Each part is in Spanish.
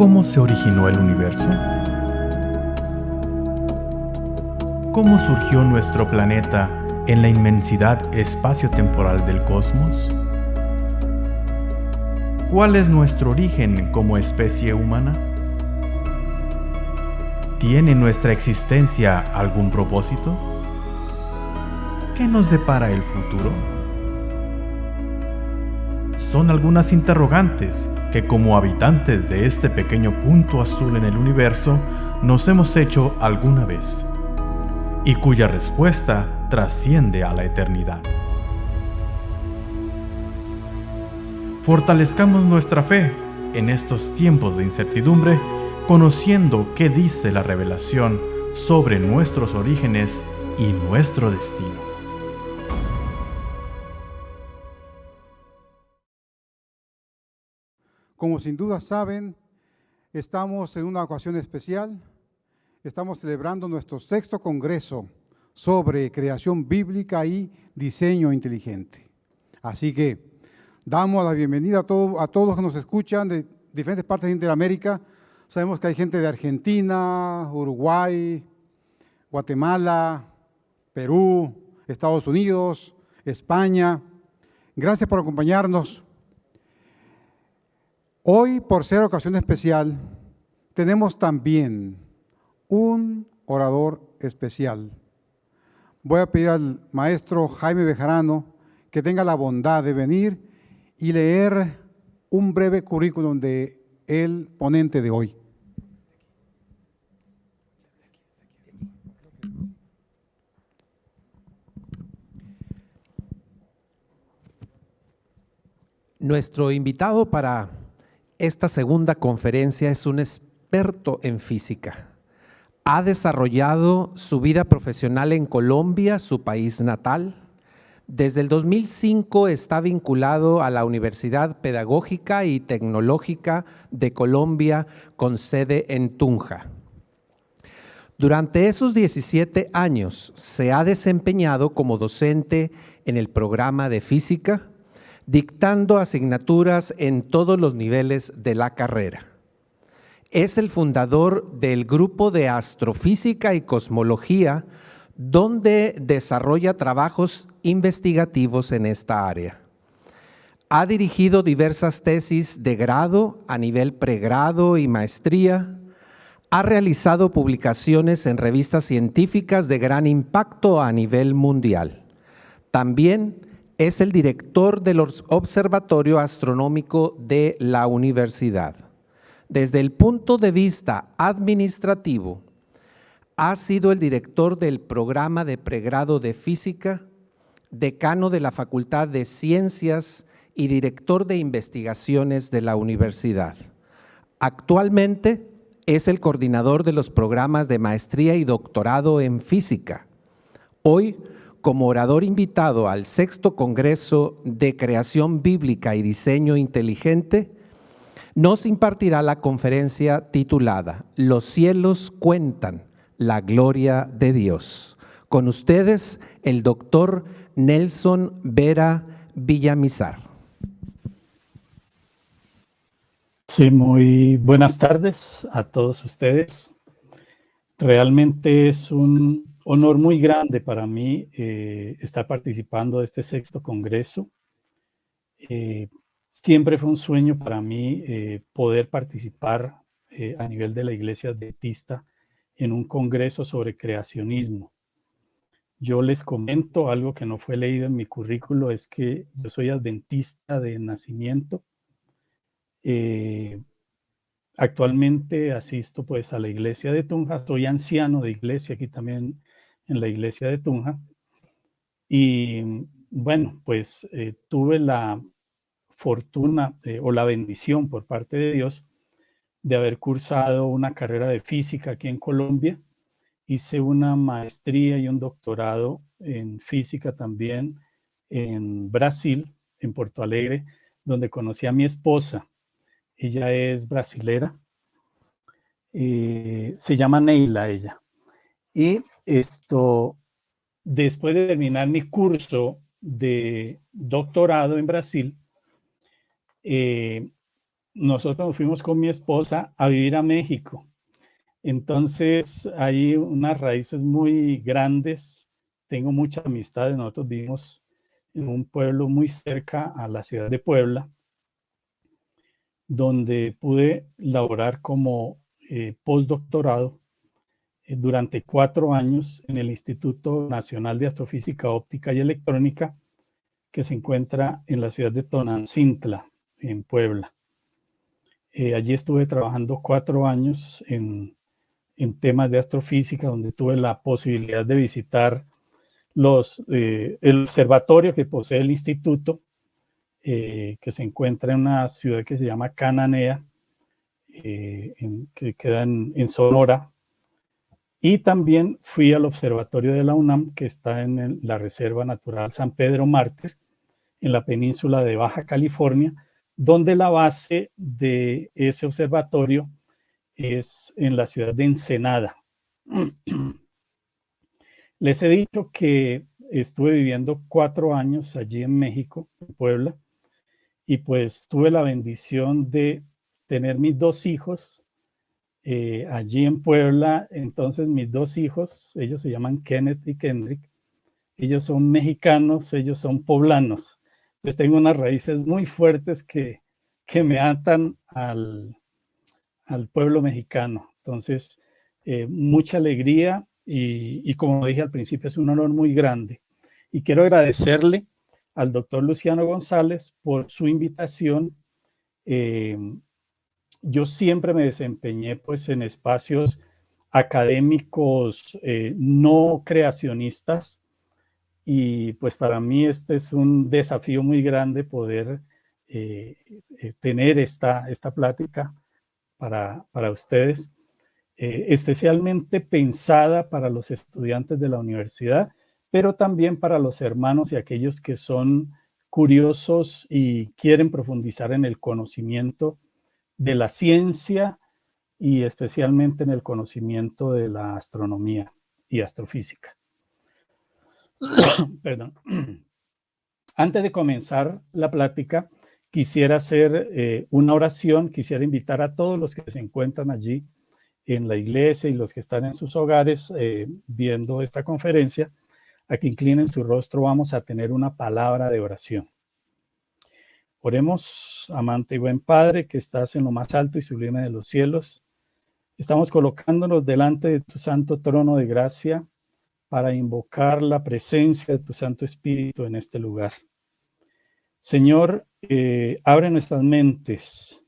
¿Cómo se originó el universo? ¿Cómo surgió nuestro planeta en la inmensidad espacio-temporal del cosmos? ¿Cuál es nuestro origen como especie humana? ¿Tiene nuestra existencia algún propósito? ¿Qué nos depara el futuro? Son algunas interrogantes que como habitantes de este pequeño punto azul en el universo nos hemos hecho alguna vez y cuya respuesta trasciende a la eternidad. Fortalezcamos nuestra fe en estos tiempos de incertidumbre conociendo qué dice la revelación sobre nuestros orígenes y nuestro destino. Como sin duda saben, estamos en una ocasión especial. Estamos celebrando nuestro sexto congreso sobre creación bíblica y diseño inteligente. Así que damos la bienvenida a, a todos los que nos escuchan de diferentes partes de Interamérica, Sabemos que hay gente de Argentina, Uruguay, Guatemala, Perú, Estados Unidos, España. Gracias por acompañarnos. Hoy, por ser ocasión especial, tenemos también un orador especial. Voy a pedir al maestro Jaime Bejarano que tenga la bondad de venir y leer un breve currículum de el ponente de hoy. Nuestro invitado para esta segunda conferencia es un experto en física. Ha desarrollado su vida profesional en Colombia, su país natal. Desde el 2005 está vinculado a la Universidad Pedagógica y Tecnológica de Colombia con sede en Tunja. Durante esos 17 años se ha desempeñado como docente en el programa de física, dictando asignaturas en todos los niveles de la carrera. Es el fundador del grupo de astrofísica y cosmología, donde desarrolla trabajos investigativos en esta área. Ha dirigido diversas tesis de grado a nivel pregrado y maestría, ha realizado publicaciones en revistas científicas de gran impacto a nivel mundial. También es el director del Observatorio Astronómico de la universidad. Desde el punto de vista administrativo, ha sido el director del programa de pregrado de física, decano de la Facultad de Ciencias y director de investigaciones de la universidad. Actualmente es el coordinador de los programas de maestría y doctorado en física. Hoy como orador invitado al sexto Congreso de Creación Bíblica y Diseño Inteligente, nos impartirá la conferencia titulada Los cielos cuentan la gloria de Dios. Con ustedes, el doctor Nelson Vera Villamizar. Sí, muy buenas tardes a todos ustedes. Realmente es un honor muy grande para mí eh, estar participando de este sexto congreso. Eh, siempre fue un sueño para mí eh, poder participar a nivel de la iglesia adventista en un congreso sobre creacionismo. Yo les comento algo que no fue leído en mi currículo, es que yo soy adventista de nacimiento. Actualmente asisto pues a la iglesia de Tunja, soy anciano de iglesia aquí también en la iglesia de Tunja. Y bueno, pues eh, tuve la fortuna eh, o la bendición por parte de Dios de haber cursado una carrera de física aquí en Colombia. Hice una maestría y un doctorado en física también en Brasil, en Porto Alegre, donde conocí a mi esposa. Ella es brasilera. Eh, se llama Neila ella. Y esto, después de terminar mi curso de doctorado en Brasil, eh, nosotros nos fuimos con mi esposa a vivir a México. Entonces hay unas raíces muy grandes. Tengo mucha amistad. Nosotros vivimos en un pueblo muy cerca a la ciudad de Puebla, donde pude laborar como eh, postdoctorado durante cuatro años en el Instituto Nacional de Astrofísica Óptica y Electrónica, que se encuentra en la ciudad de Tonancintla, en Puebla. Eh, allí estuve trabajando cuatro años en, temas de astrofísica, donde tuve la posibilidad de visitar los, eh, el observatorio que posee el instituto, que se encuentra en una ciudad que se llama Cananea, que queda en Sonora, y también fui al observatorio de la UNAM, que está en la Reserva Natural San Pedro Mártir, en la península de Baja California, donde la base de ese observatorio es en la ciudad de Ensenada. Les he dicho que estuve viviendo cuatro años allí en México, en Puebla, y pues tuve la bendición de tener mis dos hijos eh, allí en Puebla. Entonces mis dos hijos, ellos se llaman Kenneth y Kendrick, ellos son mexicanos, ellos son poblanos. Entonces tengo unas raíces muy fuertes que, que me atan al, al pueblo mexicano. Entonces, eh, mucha alegría y, y, como dije al principio, es un honor muy grande. Y quiero agradecerle al doctor Luciano González por su invitación. Eh, yo siempre me desempeñé pues en espacios académicos eh, no creacionistas y pues para mí este es un desafío muy grande poder eh, eh, tener esta, esta plática para, para ustedes, especialmente pensada para los estudiantes de la universidad, pero también para los hermanos y aquellos que son curiosos y quieren profundizar en el conocimiento de la ciencia y especialmente en el conocimiento de la astronomía y astrofísica. Perdón. Antes de comenzar la plática, quisiera hacer eh, una oración, quisiera invitar a todos los que se encuentran allí en la iglesia y los que están en sus hogares eh, viendo esta conferencia, a que inclinen su rostro, vamos a tener una palabra de oración. Oremos, amante y buen Padre, que estás en lo más alto y sublime de los cielos. Estamos colocándonos delante de tu santo trono de gracia para invocar la presencia de tu Santo Espíritu en este lugar. Señor, eh, abre nuestras mentes.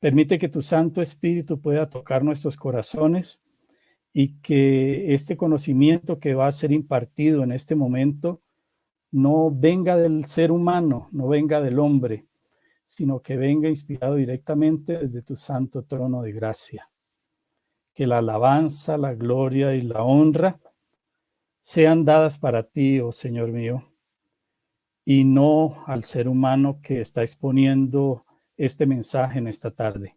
Permite que tu Santo Espíritu pueda tocar nuestros corazones y que este conocimiento que va a ser impartido en este momento no venga del ser humano, no venga del hombre, sino que venga inspirado directamente desde tu santo trono de gracia. Que la alabanza, la gloria y la honra sean dadas para ti, oh Señor mío, y no al ser humano que está exponiendo este mensaje en esta tarde.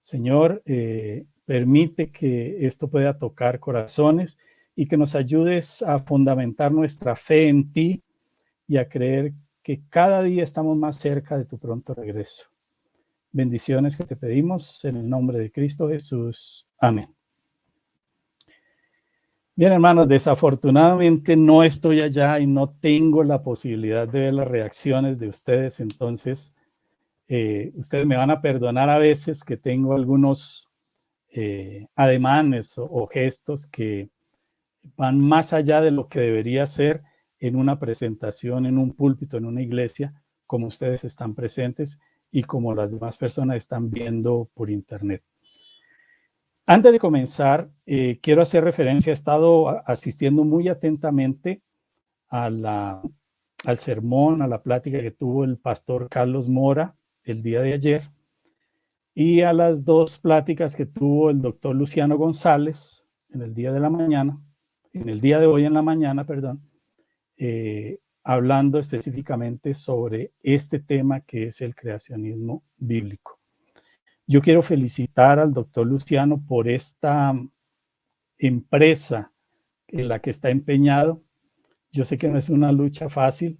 Señor, eh, permite que esto pueda tocar corazones y que nos ayudes a fundamentar nuestra fe en ti y a creer que cada día estamos más cerca de tu pronto regreso. Bendiciones que te pedimos en el nombre de Cristo Jesús. Amén. Bien, hermanos, desafortunadamente no estoy allá y no tengo la posibilidad de ver las reacciones de ustedes, entonces eh, ustedes me van a perdonar a veces que tengo algunos eh, ademanes o gestos que van más allá de lo que debería ser en una presentación, en un púlpito, en una iglesia, como ustedes están presentes y como las demás personas están viendo por internet. Antes de comenzar, eh, quiero hacer referencia, he estado asistiendo muy atentamente al sermón, a la plática que tuvo el pastor Carlos Mora el día de ayer y a las dos pláticas que tuvo el doctor Luciano González en el día de la mañana en el día de hoy en la mañana, perdón, eh, hablando específicamente sobre este tema que es el creacionismo bíblico. Yo quiero felicitar al doctor Luciano por esta empresa en la que está empeñado. Yo sé que no es una lucha fácil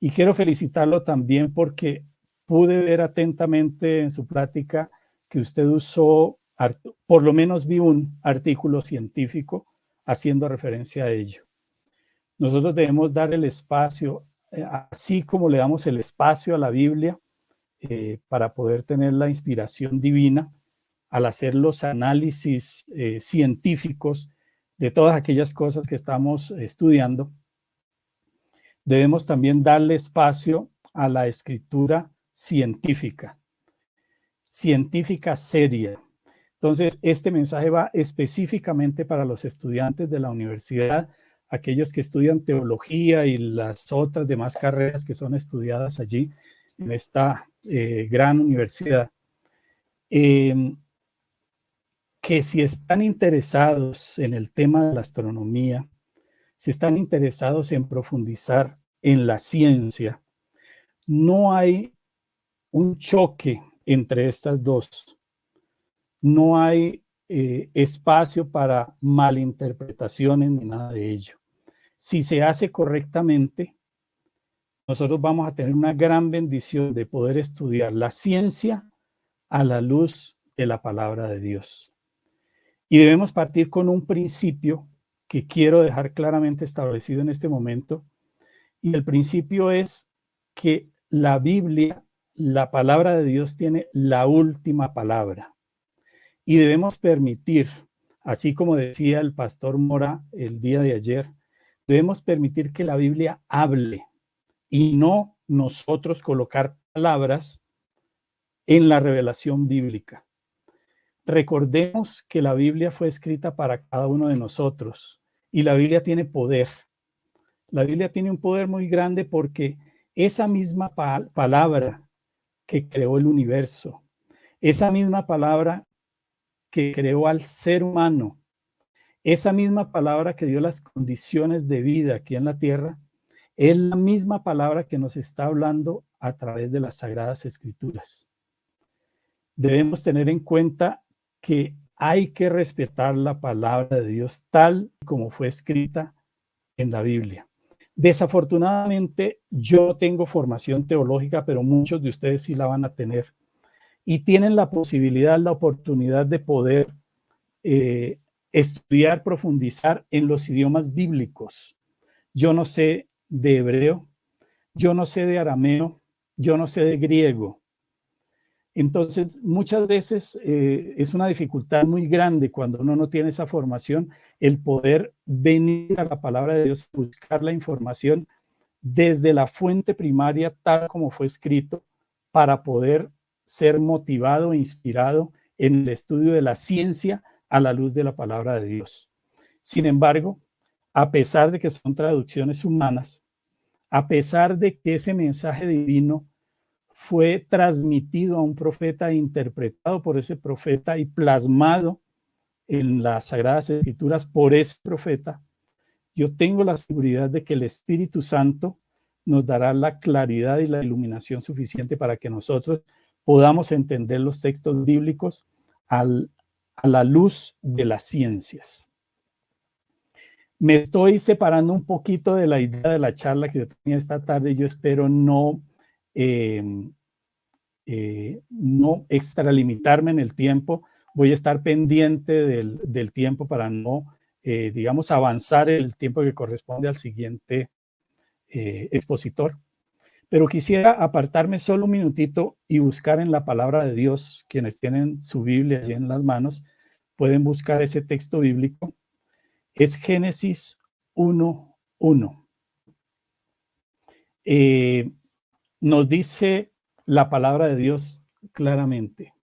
y quiero felicitarlo también porque pude ver atentamente en su plática que usted usó, por lo menos vi un artículo científico haciendo referencia a ello. Nosotros debemos dar el espacio, eh, así como le damos el espacio a la Biblia eh, para poder tener la inspiración divina, al hacer los análisis eh, científicos de todas aquellas cosas que estamos estudiando, debemos también darle espacio a la escritura científica, científica seria. Entonces, este mensaje va específicamente para los estudiantes de la universidad, aquellos que estudian teología y las otras demás carreras que son estudiadas allí en esta eh, gran universidad. Em, que si están interesados en el tema de la astronomía, si están interesados en profundizar en la ciencia, no hay un choque entre estas dos. No hay eh, espacio para malinterpretaciones ni nada de ello. Si se hace correctamente, nosotros vamos a tener una gran bendición de poder estudiar la ciencia a la luz de la palabra de Dios. Y debemos partir con un principio que quiero dejar claramente establecido en este momento. Y el principio es que la Biblia, la palabra de Dios tiene la última palabra. Y debemos permitir, así como decía el pastor Mora el día de ayer, debemos permitir que la Biblia hable y no nosotros colocar palabras en la revelación bíblica. Recordemos que la Biblia fue escrita para cada uno de nosotros y la Biblia tiene poder. La Biblia tiene un poder muy grande porque esa misma palabra que creó el universo, esa misma palabra creó al ser humano, esa misma palabra que dio las condiciones de vida aquí en la tierra, es la misma palabra que nos está hablando a través de las Sagradas Escrituras. Debemos tener en cuenta que hay que respetar la palabra de Dios tal como fue escrita en la Biblia. Desafortunadamente, yo tengo formación teológica, pero muchos de ustedes sí la van a tener. Y tienen la posibilidad, la oportunidad de poder eh, estudiar, profundizar en los idiomas bíblicos. Yo no sé de hebreo, yo no sé de arameo, yo no sé de griego, entonces, muchas veces eh, es una dificultad muy grande cuando uno no tiene esa formación, el poder venir a la palabra de Dios, buscar la información desde la fuente primaria, tal como fue escrito, para poder ser motivado e inspirado en el estudio de la ciencia a la luz de la palabra de Dios. Sin embargo, a pesar de que son traducciones humanas, a pesar de que ese mensaje divino fue transmitido a un profeta, interpretado por ese profeta y plasmado en las Sagradas Escrituras por ese profeta, yo tengo la seguridad de que el Espíritu Santo nos dará la claridad y la iluminación suficiente para que nosotros podamos entender los textos bíblicos a la luz de las ciencias. Me estoy separando un poquito de la idea de la charla que yo tenía esta tarde. Yo espero no Em, eh, no extralimitarme en el tiempo, voy a estar pendiente del, tiempo para no, eh, digamos, avanzar el tiempo que corresponde al siguiente eh, expositor. Pero quisiera apartarme solo un minutito y buscar en la palabra de Dios, quienes tienen su Biblia allí en las manos, pueden buscar ese texto bíblico. Es Génesis 1.1. Eh, nos dice la palabra de Dios claramente.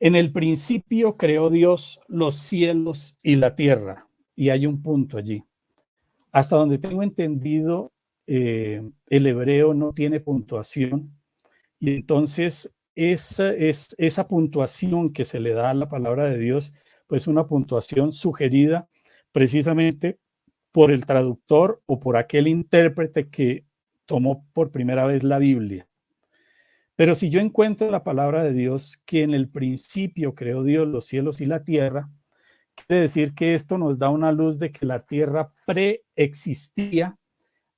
En el principio creó Dios los cielos y la tierra. Y hay un punto allí. Hasta donde tengo entendido, eh, el hebreo no tiene puntuación. Y entonces esa, es, esa puntuación que se le da a la palabra de Dios, pues una puntuación sugerida precisamente por el traductor o por aquel intérprete que tomó por primera vez la Biblia. Pero si yo encuentro la palabra de Dios, que en el principio creó Dios los cielos y la tierra, quiere decir que esto nos da una luz de que la tierra preexistía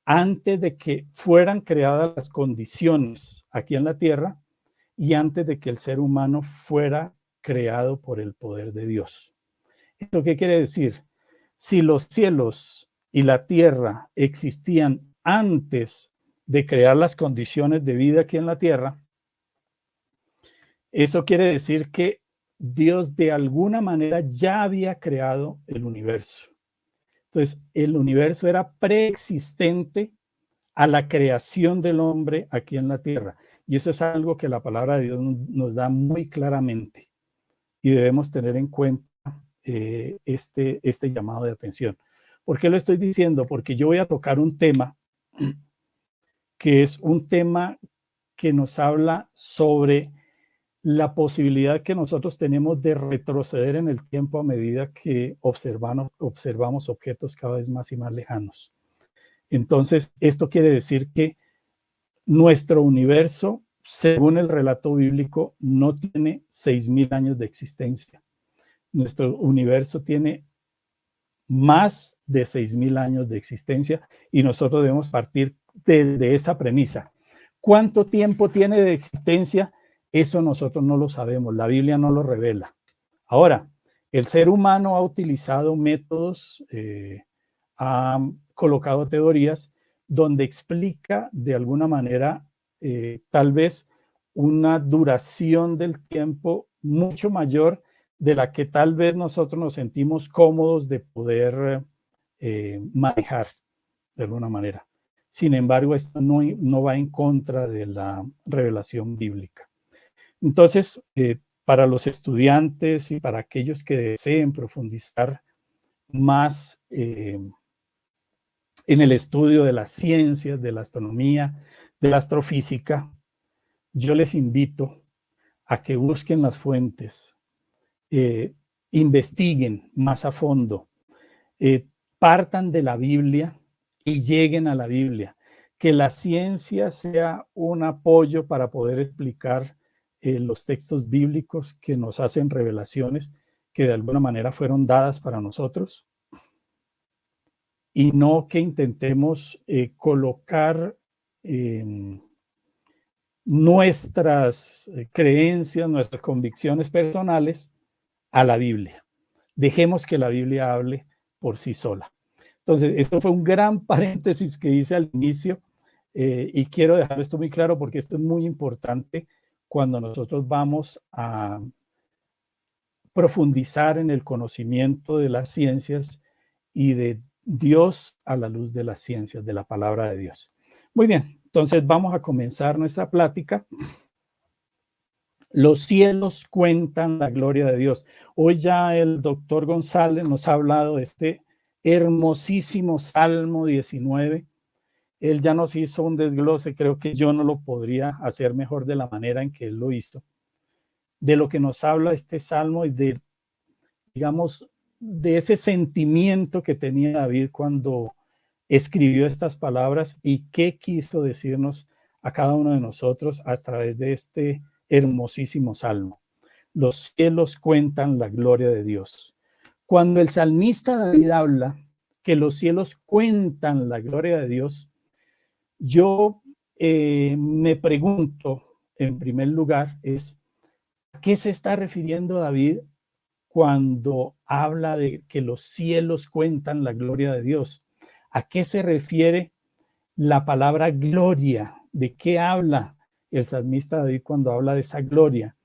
antes de que fueran creadas las condiciones aquí en la tierra y antes de que el ser humano fuera creado por el poder de Dios. ¿Esto qué quiere decir? Si los cielos y la tierra existían antes de crear las condiciones de vida aquí en la tierra, eso quiere decir que Dios de alguna manera ya había creado el universo. Entonces, el universo era preexistente a la creación del hombre aquí en la tierra. Y eso es algo que la palabra de Dios nos da muy claramente. Y debemos tener en cuenta eh, este, este llamado de atención. ¿Por qué lo estoy diciendo? Porque yo voy a tocar un tema que es un tema que nos habla sobre la posibilidad que nosotros tenemos de retroceder en el tiempo a medida que observamos, objetos cada vez más y más lejanos. Entonces, esto quiere decir que nuestro universo, según el relato bíblico, no tiene 6.000 años de existencia. Nuestro universo tiene más de 6.000 años de existencia y nosotros debemos partir desde esa premisa. ¿Cuánto tiempo tiene de existencia? Eso nosotros no lo sabemos, la Biblia no lo revela. Ahora, el ser humano ha utilizado métodos, eh, ha colocado teorías donde explica de alguna manera eh, tal vez una duración del tiempo mucho mayor de la que tal vez nosotros nos sentimos cómodos de poder eh, manejar de alguna manera. Sin embargo, esto no va en contra de la revelación bíblica. Entonces, eh, para los estudiantes y para aquellos que deseen profundizar más eh, en el estudio de las ciencias, de la astronomía, de la astrofísica, yo les invito a que busquen las fuentes, eh, investiguen más a fondo, partan de la Biblia y lleguen a la Biblia. Que la ciencia sea un apoyo para poder explicar eh, los textos bíblicos que nos hacen revelaciones que de alguna manera fueron dadas para nosotros y no que intentemos eh, colocar em, nuestras eh, creencias, nuestras convicciones personales a la Biblia. Dejemos que la Biblia hable por sí sola. Entonces, esto fue un gran paréntesis que hice al inicio y quiero dejar esto muy claro porque esto es muy importante cuando nosotros vamos a profundizar en el conocimiento de las ciencias y de Dios a la luz de las ciencias, de la palabra de Dios. Muy bien, entonces vamos a comenzar nuestra plática. Los cielos cuentan la gloria de Dios. Hoy ya el doctor González nos ha hablado de este hermosísimo Salmo 19, él ya nos hizo un desglose, creo que yo no lo podría hacer mejor de la manera en que él lo hizo, de lo que nos habla este salmo y de, digamos, de ese sentimiento que tenía David cuando escribió estas palabras y qué quiso decirnos a cada uno de nosotros a través de este hermosísimo salmo. Los cielos cuentan la gloria de Dios. Cuando el salmista David habla que los cielos cuentan la gloria de Dios, yo eh, me pregunto, en primer lugar, es ¿a qué se está refiriendo David cuando habla de que los cielos cuentan la gloria de Dios? ¿A qué se refiere la palabra gloria? ¿De qué habla el salmista David cuando habla de esa gloria?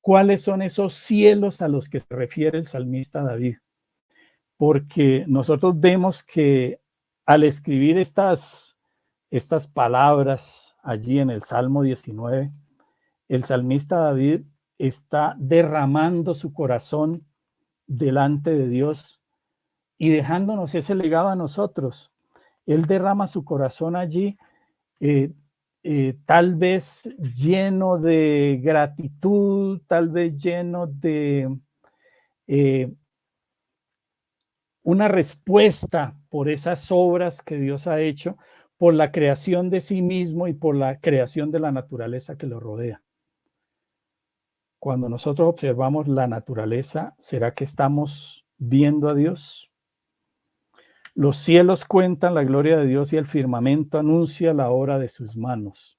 ¿Cuáles son esos cielos a los que se refiere el salmista David? Porque nosotros vemos que al escribir estas estas palabras allí en el Salmo 19, el salmista David está derramando su corazón delante de Dios y dejándonos ese legado a nosotros. Él derrama su corazón allí, eh, eh, tal vez lleno de gratitud, tal vez lleno de eh, una respuesta por esas obras que Dios ha hecho, por la creación de sí mismo y por la creación de la naturaleza que lo rodea. Cuando nosotros observamos la naturaleza, ¿será que estamos viendo a Dios? Los cielos cuentan la gloria de Dios y el firmamento anuncia la obra de sus manos.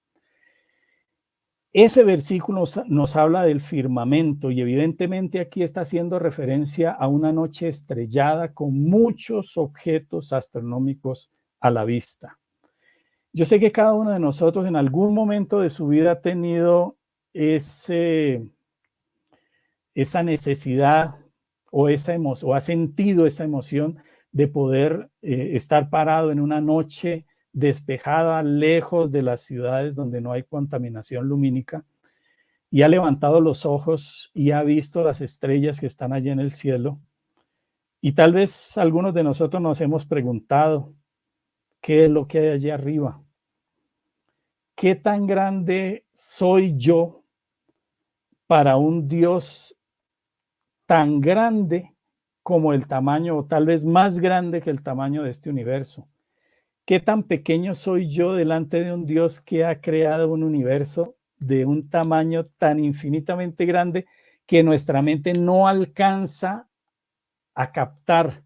Ese versículo nos, habla del firmamento y evidentemente aquí está haciendo referencia a una noche estrellada con muchos objetos astronómicos a la vista. Yo sé que cada uno de nosotros en algún momento de su vida ha tenido ese, esa necesidad o, esa o ha sentido esa emoción de poder eh, estar parado en una noche despejada, lejos de las ciudades donde no hay contaminación lumínica, y ha levantado los ojos y ha visto las estrellas que están allí en el cielo. Y tal vez algunos de nosotros nos hemos preguntado, ¿qué es lo que hay allí arriba? ¿Qué tan grande soy yo para un Dios tan grande como el tamaño, o tal vez más grande que el tamaño de este universo? ¿Qué tan pequeño soy yo delante de un Dios que ha creado un universo de un tamaño tan infinitamente grande que nuestra mente no alcanza a captar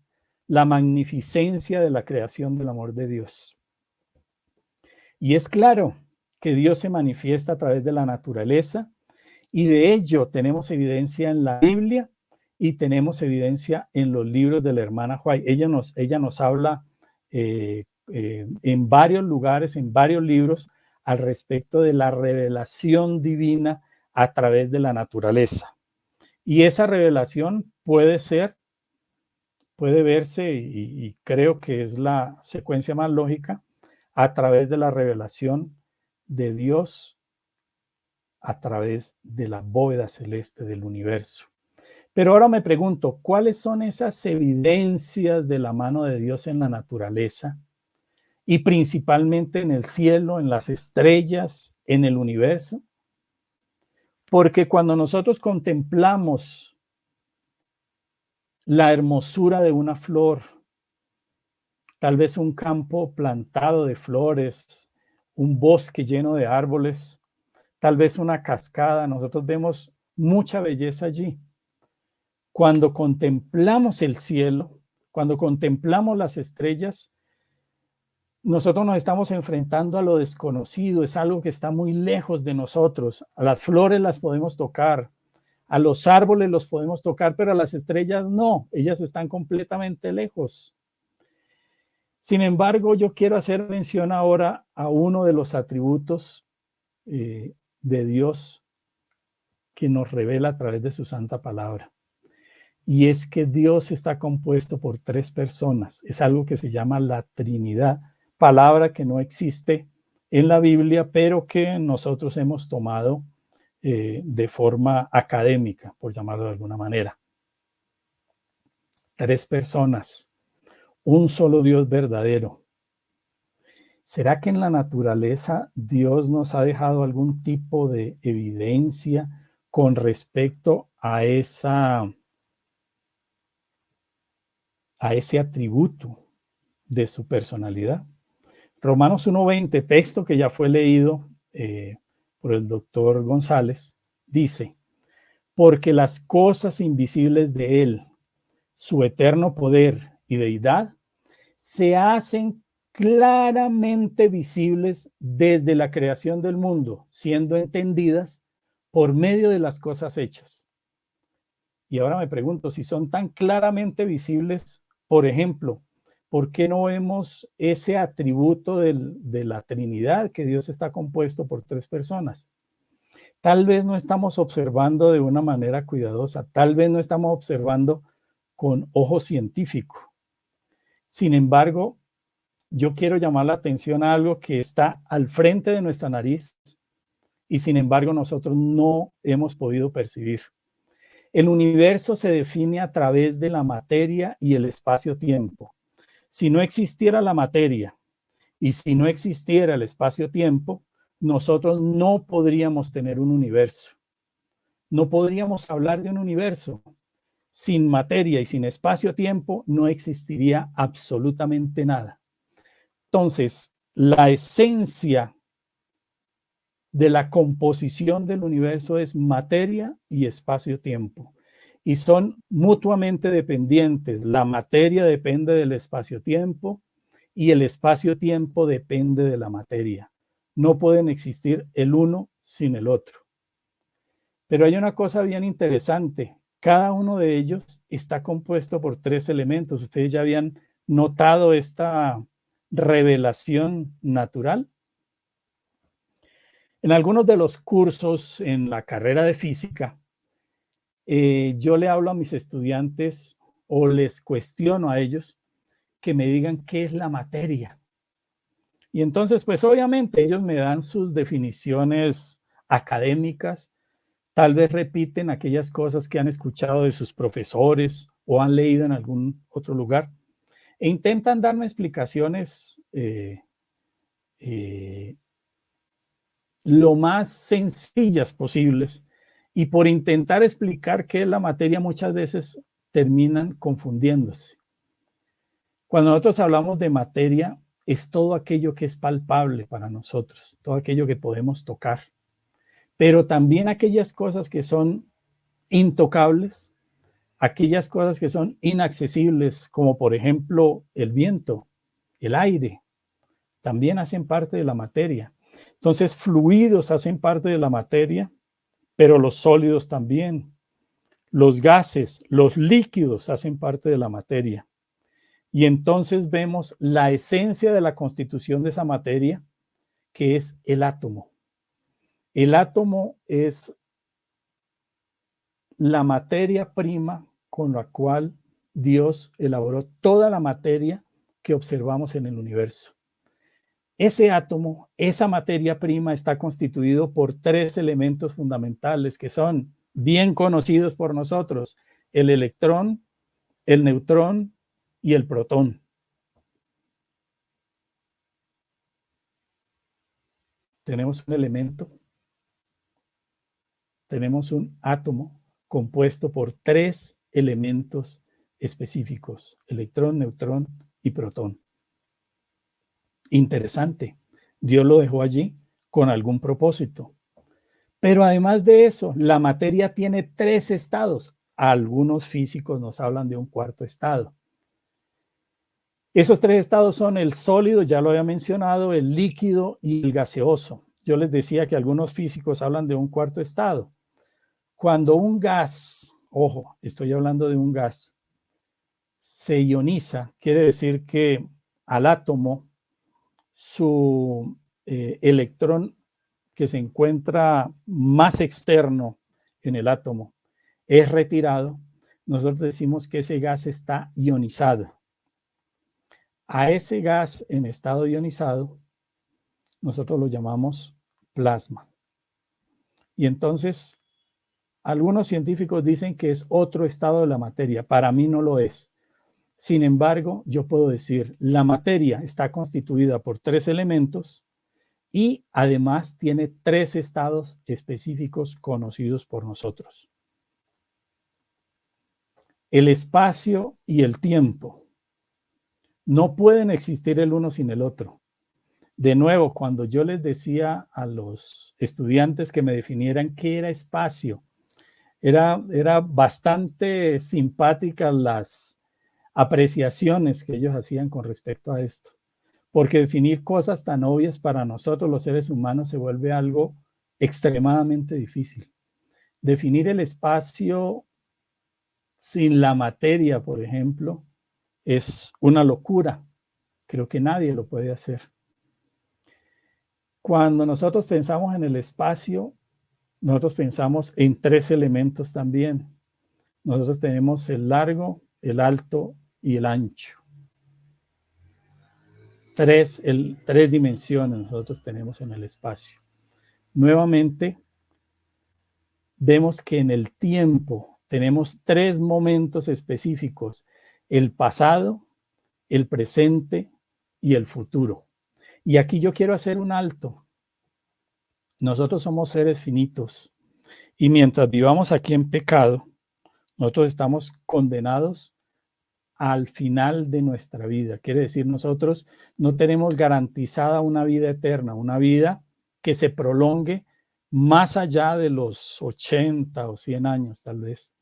la magnificencia de la creación del amor de Dios? Y es claro que Dios se manifiesta a través de la naturaleza y de ello tenemos evidencia en la Biblia y tenemos evidencia en los libros de la hermana White. Ella nos, ella nos habla eh, eh, en varios lugares, en varios libros, al respecto de la revelación divina a través de la naturaleza. Y esa revelación puede ser, puede verse, y, creo que es la secuencia más lógica, a través de la revelación de Dios a través de la bóveda celeste del universo. Pero ahora me pregunto, ¿cuáles son esas evidencias de la mano de Dios en la naturaleza y principalmente en el cielo, en las estrellas, en el universo. Porque cuando nosotros contemplamos la hermosura de una flor, tal vez un campo plantado de flores, un bosque lleno de árboles, tal vez una cascada, nosotros vemos mucha belleza allí. Cuando contemplamos el cielo, cuando contemplamos las estrellas, nosotros nos estamos enfrentando a lo desconocido, es algo que está muy lejos de nosotros. Las flores las podemos tocar, a los árboles los podemos tocar, pero a las estrellas no, ellas están completamente lejos. Sin embargo, yo quiero hacer mención ahora a uno de los atributos eh, de Dios que nos revela a través de su santa palabra. Y es que Dios está compuesto por tres personas. Es algo que se llama la Trinidad palabra que no existe en la Biblia, pero que nosotros hemos tomado eh, de forma académica, por llamarlo de alguna manera. Tres personas, un solo Dios verdadero. ¿Será que en la naturaleza Dios nos ha dejado algún tipo de evidencia con respecto a esa a ese atributo de su personalidad? Romanos 1.20, texto que ya fue leído eh, por el doctor González, dice, porque las cosas invisibles de Él, su eterno poder y deidad, se hacen claramente visibles desde la creación del mundo, siendo entendidas por medio de las cosas hechas. Y ahora me pregunto, si son tan claramente visibles, por ejemplo, ¿por qué no vemos ese atributo de la Trinidad, que Dios está compuesto por tres personas? Tal vez no estamos observando de una manera cuidadosa, tal vez no estamos observando con ojo científico. Sin embargo, yo quiero llamar la atención a algo que está al frente de nuestra nariz y sin embargo nosotros no hemos podido percibir. El universo se define a través de la materia y el espacio-tiempo si no existiera la materia y si no existiera el espacio-tiempo, nosotros no podríamos tener un universo. No podríamos hablar de un universo. Sin materia y sin espacio-tiempo no existiría absolutamente nada. Entonces, la esencia de la composición del universo es materia y espacio-tiempo. Y son mutuamente dependientes. La materia depende del espacio-tiempo y el espacio-tiempo depende de la materia. No pueden existir el uno sin el otro. Pero hay una cosa bien interesante. Cada uno de ellos está compuesto por tres elementos. Ustedes ya habían notado esta revelación natural. En algunos de los cursos en la carrera de física, eh, yo le hablo a mis estudiantes o les cuestiono a ellos que me digan qué es la materia. Y entonces, pues obviamente ellos me dan sus definiciones académicas, tal vez repiten aquellas cosas que han escuchado de sus profesores o han leído en algún otro lugar e intentan darme explicaciones eh, eh, lo más sencillas posibles y por intentar explicar qué es la materia muchas veces terminan confundiéndose. Cuando nosotros hablamos de materia, es todo aquello que es palpable para nosotros, todo aquello que podemos tocar, pero también aquellas cosas que son intocables, aquellas cosas que son inaccesibles, como por ejemplo el viento, el aire, también hacen parte de la materia. Entonces, fluidos hacen parte de la materia, pero los sólidos también. Los gases, los líquidos hacen parte de la materia. Y entonces vemos la esencia de la constitución de esa materia, que es el átomo. El átomo es la materia prima con la cual Dios elaboró toda la materia que observamos en el universo. Ese átomo, esa materia prima está constituido por tres elementos fundamentales que son bien conocidos por nosotros, el electrón, el neutrón y el protón. Tenemos un elemento, tenemos un átomo compuesto por tres elementos específicos, electrón, neutrón y protón. Interesante. Dios lo dejó allí con algún propósito. Pero además de eso, la materia tiene tres estados. Algunos físicos nos hablan de un cuarto estado. Esos tres estados son el sólido, ya lo había mencionado, el líquido y el gaseoso. Yo les decía que algunos físicos hablan de un cuarto estado. Cuando un gas, ojo, estoy hablando de un gas, se ioniza, quiere decir que al átomo su eh, electrón que se encuentra más externo en el átomo es retirado, nosotros decimos que ese gas está ionizado. A ese gas en estado ionizado, nosotros lo llamamos plasma. Y entonces, algunos científicos dicen que es otro estado de la materia. Para mí no lo es. Sin embargo, yo puedo decir, la materia está constituida por tres elementos y además tiene tres estados específicos conocidos por nosotros. El espacio y el tiempo no pueden existir el uno sin el otro. De nuevo, cuando yo les decía a los estudiantes que me definieran qué era espacio, era, era bastante simpática las, apreciaciones que ellos hacían con respecto a esto. Porque definir cosas tan obvias para nosotros los seres humanos se vuelve algo extremadamente difícil. Definir el espacio sin la materia, por ejemplo, es una locura. Creo que nadie lo puede hacer. Cuando nosotros pensamos en el espacio, nosotros pensamos en tres elementos también. Nosotros tenemos el largo, el alto y el ancho. Tres, el, tres dimensiones nosotros tenemos en el espacio. Nuevamente, vemos que en el tiempo tenemos tres momentos específicos, el pasado, el presente y el futuro. Y aquí yo quiero hacer un alto. Nosotros somos seres finitos y mientras vivamos aquí en pecado, nosotros estamos condenados al final de nuestra vida. Quiere decir, nosotros no tenemos garantizada una vida eterna, una vida que se prolongue más allá de los 80 o 100 años tal vez.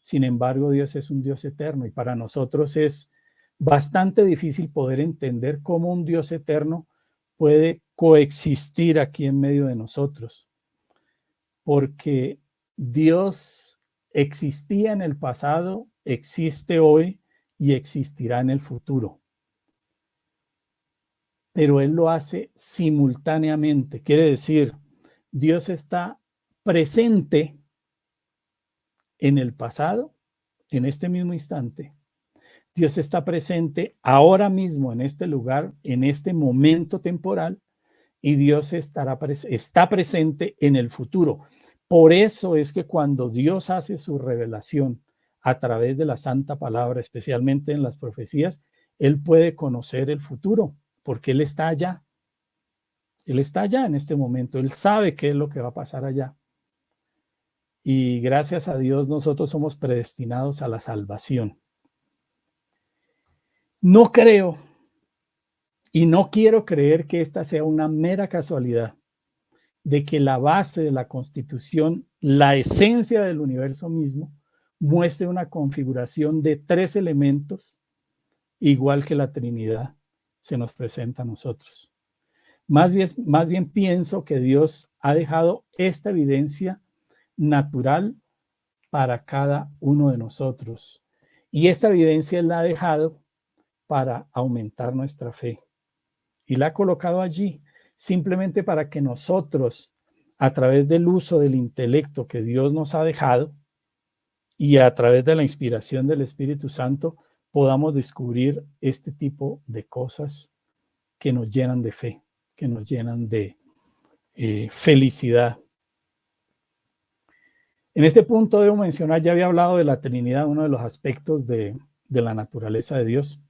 Sin embargo, Dios es un Dios eterno y para nosotros es bastante difícil poder entender cómo un Dios eterno puede coexistir aquí en medio de nosotros. Porque Dios existía en el pasado, existe hoy y existirá en el futuro. Pero Él lo hace simultáneamente. Quiere decir, Dios está presente en el pasado, en este mismo instante. Dios está presente ahora mismo en este lugar, en este momento temporal, y Dios estará está presente en el futuro. Por eso es que cuando Dios hace su revelación a través de la santa palabra, especialmente en las profecías, Él puede conocer el futuro, porque Él está allá. Él está allá en este momento, Él sabe qué es lo que va a pasar allá. Y gracias a Dios nosotros somos predestinados a la salvación. No creo y no quiero creer que esta sea una mera casualidad de que la base de la constitución, la esencia del universo mismo, muestre una configuración de tres elementos, igual que la Trinidad se nos presenta a nosotros. Más bien, más bien pienso que Dios ha dejado esta evidencia natural para cada uno de nosotros. Y esta evidencia la ha dejado para aumentar nuestra fe. Y la ha colocado allí simplemente para que nosotros, a través del uso del intelecto que Dios nos ha dejado y a través de la inspiración del Espíritu Santo, podamos descubrir este tipo de cosas que nos llenan de fe, que nos llenan de eh, felicidad. En este punto debo mencionar, ya había hablado de la Trinidad, uno de los aspectos de, de la naturaleza de Dios.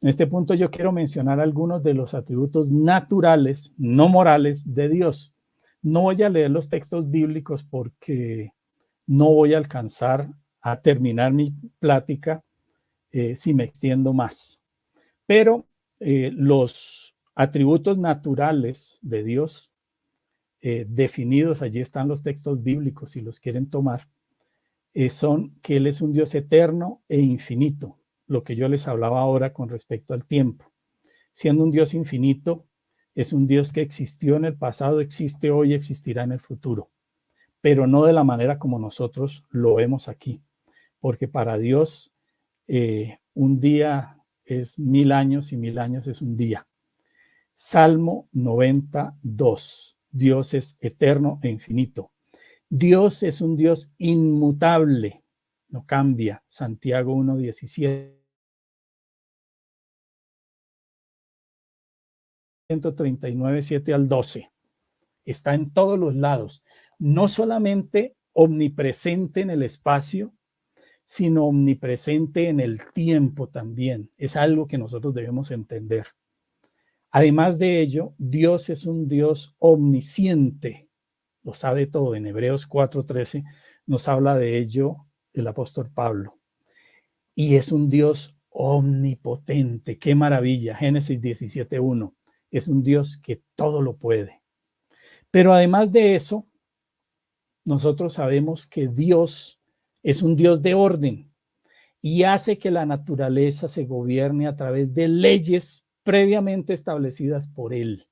En este punto yo quiero mencionar algunos de los atributos naturales, no morales, de Dios. No voy a leer los textos bíblicos porque no voy a alcanzar a terminar mi plática eh, si me extiendo más. Pero eh, los atributos naturales de Dios, eh, definidos, allí están los textos bíblicos si los quieren tomar, son que Él es un Dios eterno e infinito lo que yo les hablaba ahora con respecto al tiempo. Siendo un Dios infinito, es un Dios que existió en el pasado, existe hoy, existirá en el futuro, pero no de la manera como nosotros lo vemos aquí, porque para Dios eh, un día es mil años y mil años es un día. Salmo 92. Dios es eterno e infinito. Dios es un Dios inmutable, no cambia. Santiago 1.17. 139, 7 al 12. Está en todos los lados. No solamente omnipresente en el espacio, sino omnipresente en el tiempo también. Es algo que nosotros debemos entender. Además de ello, Dios es un Dios omnisciente. Lo sabe todo. En Hebreos 4.13 nos habla de ello el apóstol Pablo. Y es un Dios omnipotente. ¡Qué maravilla! Génesis 17.1 es un Dios que todo lo puede. Pero además de eso, nosotros sabemos que Dios es un Dios de orden y hace que la naturaleza se gobierne a través de leyes previamente establecidas por Él.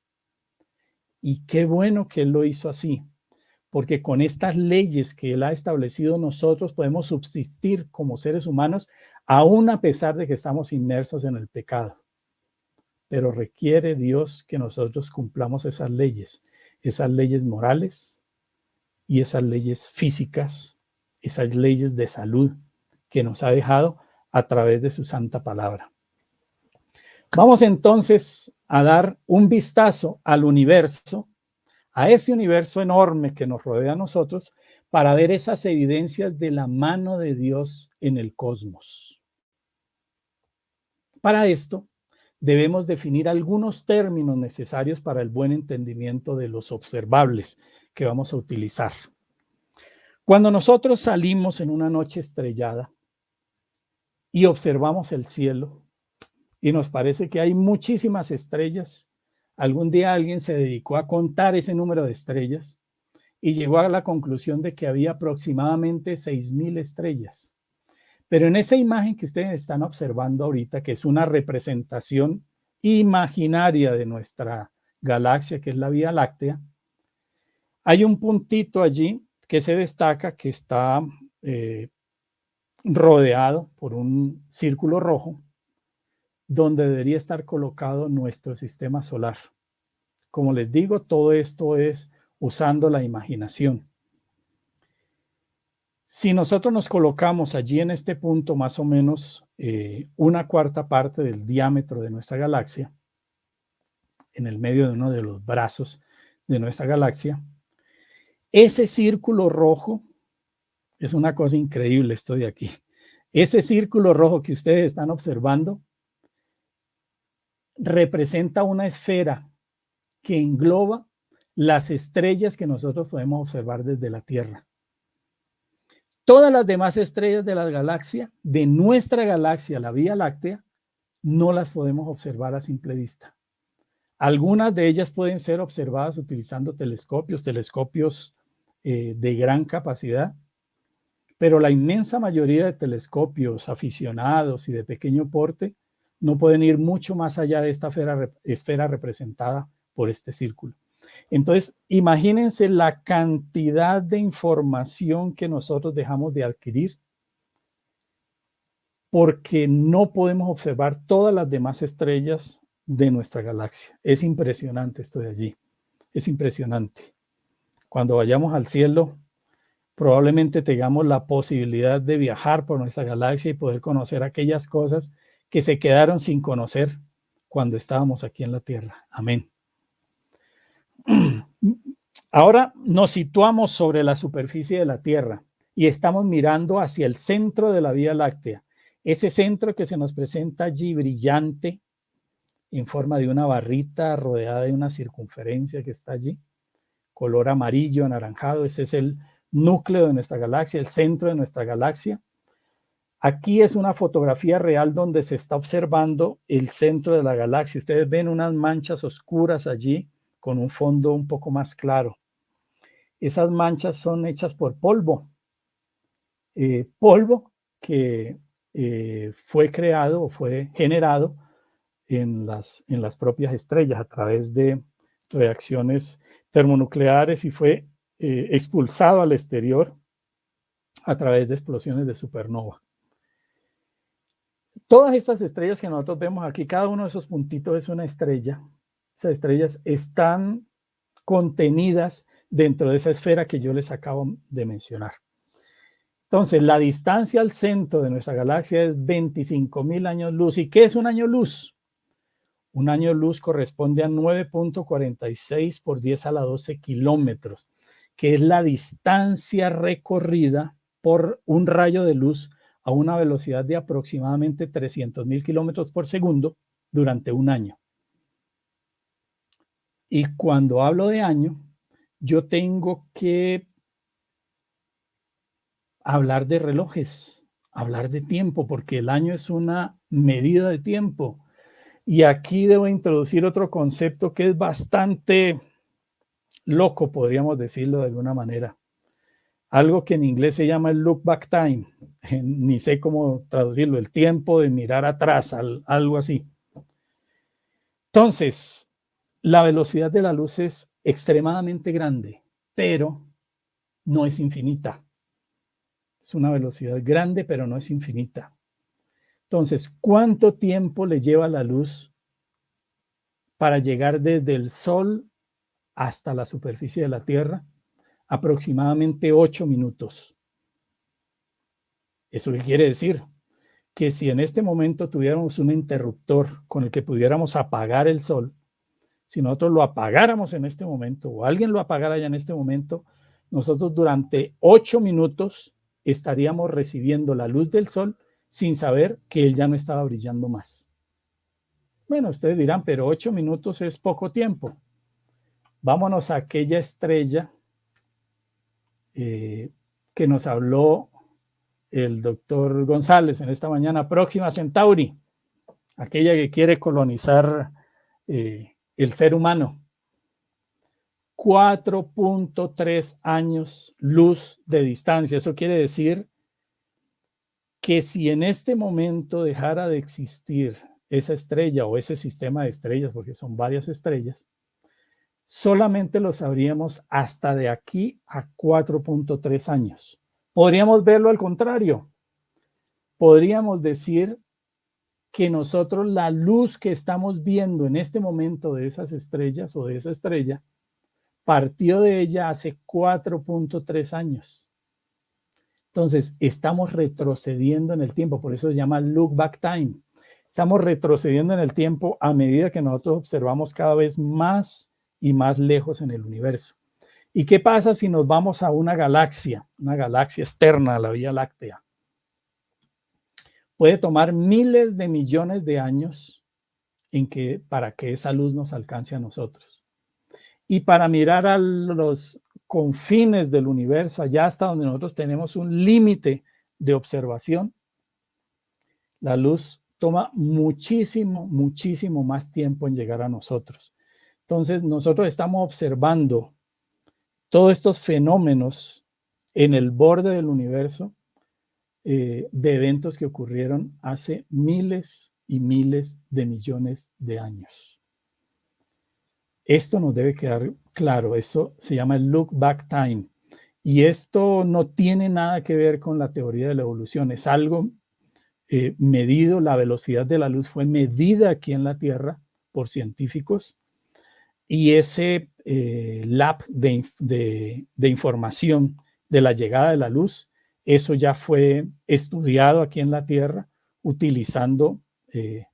Y qué bueno que Él lo hizo así, porque con estas leyes que Él ha establecido nosotros podemos subsistir como seres humanos, aún a pesar de que estamos inmersos en el pecado pero requiere Dios que nosotros cumplamos esas leyes, esas leyes morales y esas leyes físicas, esas leyes de salud que nos ha dejado a través de su santa palabra. Vamos entonces a dar un vistazo al universo, a ese universo enorme que nos rodea a nosotros, para ver esas evidencias de la mano de Dios en el cosmos. Para esto, debemos definir algunos términos necesarios para el buen entendimiento de los observables que vamos a utilizar. Cuando nosotros salimos en una noche estrellada y observamos el cielo y nos parece que hay muchísimas estrellas, algún día alguien se dedicó a contar ese número de estrellas y llegó a la conclusión de que había aproximadamente 6.000 estrellas. Pero en esa imagen que ustedes están observando ahorita, que es una representación imaginaria de nuestra galaxia, que es la Vía Láctea, hay un puntito allí que se destaca que está eh, rodeado por un círculo rojo, donde debería estar colocado nuestro sistema solar. Como les digo, todo esto es usando la imaginación. Si nosotros nos colocamos allí en este punto más o menos eh, una cuarta parte del diámetro de nuestra galaxia, en el medio de uno de los brazos de nuestra galaxia, ese círculo rojo, es una cosa increíble esto de aquí, ese círculo rojo que ustedes están observando representa una esfera que engloba las estrellas que nosotros podemos observar desde la Tierra. Todas las demás estrellas de la galaxia, de nuestra galaxia, la Vía Láctea, no las podemos observar a simple vista. Algunas de ellas pueden ser observadas utilizando telescopios, telescopios eh, de gran capacidad, pero la inmensa mayoría de telescopios aficionados y de pequeño porte no pueden ir mucho más allá de esta esfera representada por este círculo. Entonces, imagínense la cantidad de información que nosotros dejamos de adquirir porque no podemos observar todas las demás estrellas de nuestra galaxia. Es impresionante esto de allí. Es impresionante. Cuando vayamos al cielo, probablemente tengamos la posibilidad de viajar por nuestra galaxia y poder conocer aquellas cosas que se quedaron sin conocer cuando estábamos aquí en la Tierra. Amén. Ahora nos situamos sobre la superficie de la Tierra y estamos mirando hacia el centro de la Vía Láctea. Ese centro que se nos presenta allí brillante en forma de una barrita rodeada de una circunferencia que está allí, color amarillo, anaranjado, ese es el núcleo de nuestra galaxia, el centro de nuestra galaxia. Aquí es una fotografía real donde se está observando el centro de la galaxia. Ustedes ven unas manchas oscuras allí con un fondo un poco más claro. Esas manchas son hechas por polvo. Eh, polvo que eh, fue creado o fue generado en las, en las propias estrellas a través de reacciones termonucleares y fue eh, expulsado al exterior a través de explosiones de supernova. Todas estas estrellas que nosotros vemos aquí, cada uno de esos puntitos es una estrella esas estrellas están contenidas dentro de esa esfera que yo les acabo de mencionar. Entonces, la distancia al centro de nuestra galaxia es 25 mil años luz. ¿Y qué es un año luz? Un año luz corresponde a 9.46 por 10 a la 12 kilómetros, que es la distancia recorrida por un rayo de luz a una velocidad de aproximadamente 300 mil kilómetros por segundo durante un año. Y cuando hablo de año, yo tengo que hablar de relojes, hablar de tiempo, porque el año es una medida de tiempo. Y aquí debo introducir otro concepto que es bastante loco, podríamos decirlo de alguna manera. Algo que en inglés se llama el look back time. Ni sé cómo traducirlo, el tiempo de mirar atrás, algo así. Entonces, la velocidad de la luz es extremadamente grande, pero no es infinita. Es una velocidad grande, pero no es infinita. Entonces, ¿cuánto tiempo le lleva la luz para llegar desde el Sol hasta la superficie de la Tierra? Aproximadamente ocho minutos. ¿Eso qué quiere decir? Que si en este momento tuviéramos un interruptor con el que pudiéramos apagar el Sol, si nosotros lo apagáramos en este momento o alguien lo apagara ya en este momento, nosotros durante ocho minutos estaríamos recibiendo la luz del sol sin saber que él ya no estaba brillando más. Bueno, ustedes dirán, pero ocho minutos es poco tiempo. Vámonos a aquella estrella eh, que nos habló el doctor González en esta mañana, Próxima Centauri, aquella que quiere colonizar eh, el ser humano. 4.3 años luz de distancia. Eso quiere decir que si en este momento dejara de existir esa estrella o ese sistema de estrellas, porque son varias estrellas, solamente lo sabríamos hasta de aquí a 4.3 años. Podríamos verlo al contrario. Podríamos decir que nosotros la luz que estamos viendo en este momento de esas estrellas o de esa estrella, partió de ella hace 4.3 años. Entonces, estamos retrocediendo en el tiempo, por eso se llama look back time. Estamos retrocediendo en el tiempo a medida que nosotros observamos cada vez más y más lejos en el universo. ¿Y qué pasa si nos vamos a una galaxia, una galaxia externa a la Vía Láctea? Puede tomar miles de millones de años en que, para que esa luz nos alcance a nosotros. Y para mirar a los confines del universo, allá hasta donde nosotros tenemos un límite de observación, la luz toma muchísimo, muchísimo más tiempo en llegar a nosotros. Entonces, nosotros estamos observando todos estos fenómenos en el borde del universo eh, de eventos que ocurrieron hace miles y miles de millones de años. Esto nos debe quedar claro, eso se llama el look back time. Y esto no tiene nada que ver con la teoría de la evolución, es algo eh, medido, la velocidad de la luz fue medida aquí en la Tierra por científicos y ese eh, lab de, información de la llegada de la luz, eso ya fue estudiado aquí en la Tierra utilizando eh,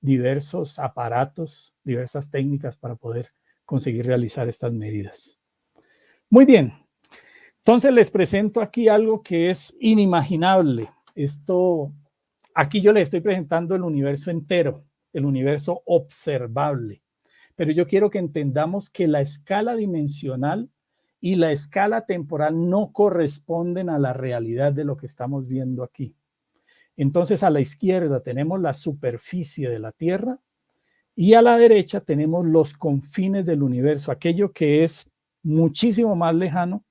diversos aparatos, diversas técnicas para poder conseguir realizar estas medidas. Muy bien, entonces les presento aquí algo que es inimaginable. Esto, aquí yo les estoy presentando el universo entero, el universo observable pero yo quiero que entendamos que la escala dimensional y la escala temporal no corresponden a la realidad de lo que estamos viendo aquí. Entonces a la izquierda tenemos la superficie de la Tierra y a la derecha tenemos los confines del universo, aquello que es muchísimo más lejano,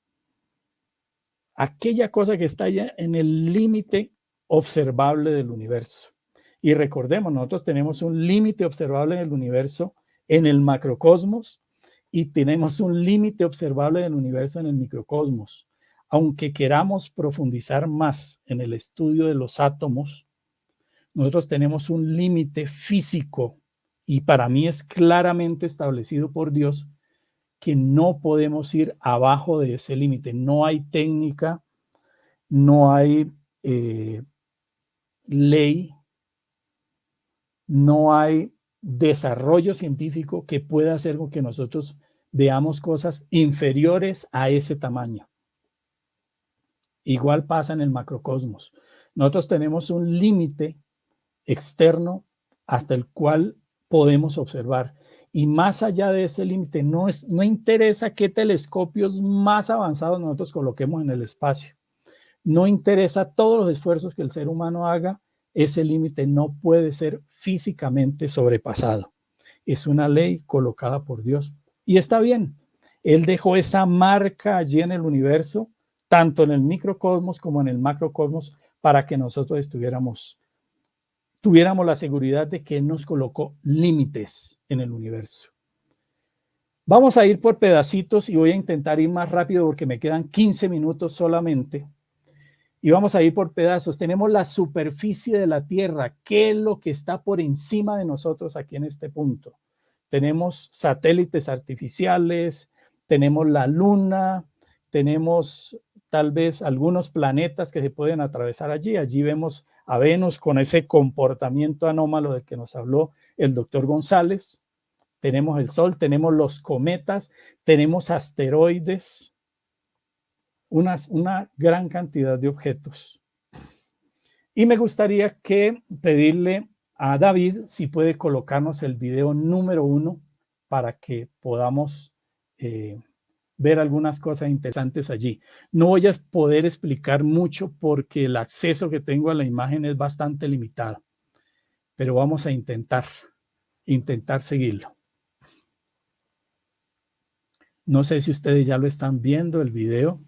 aquella cosa que está ya en el límite observable del universo. Y recordemos, nosotros tenemos un límite observable en el universo en el macrocosmos y tenemos un límite observable del universo en el microcosmos. Aunque queramos profundizar más en el estudio de los átomos, nosotros tenemos un límite físico y para mí es claramente establecido por Dios que no podemos ir abajo de ese límite. No hay técnica, no hay eh, ley, no hay desarrollo científico que pueda hacer con que nosotros veamos cosas inferiores a ese tamaño. Igual pasa en el macrocosmos. Nosotros tenemos un límite externo hasta el cual podemos observar. Y más allá de ese límite, no, es, no interesa qué telescopios más avanzados nosotros coloquemos en el espacio. No interesa todos los esfuerzos que el ser humano haga ese límite no puede ser físicamente sobrepasado. Es una ley colocada por Dios. Y está bien. Él dejó esa marca allí en el universo, tanto en el microcosmos como en el macrocosmos, para que nosotros estuviéramos, tuviéramos la seguridad de que Él nos colocó límites en el universo. Vamos a ir por pedacitos y voy a intentar ir más rápido porque me quedan 15 minutos solamente y vamos a ir por pedazos. Tenemos la superficie de la Tierra. ¿Qué es lo que está por encima de nosotros aquí en este punto? Tenemos satélites artificiales, tenemos la Luna, tenemos tal vez algunos planetas que se pueden atravesar allí. Allí vemos a Venus con ese comportamiento anómalo del que nos habló el doctor González. Tenemos el Sol, tenemos los cometas, tenemos asteroides, una, gran cantidad de objetos. Y me gustaría que pedirle a David si puede colocarnos el video número uno para que podamos eh, ver algunas cosas interesantes allí. No voy a poder explicar mucho porque el acceso que tengo a la imagen es bastante limitado, pero vamos a intentar, intentar seguirlo. No sé si ustedes ya lo están viendo el video.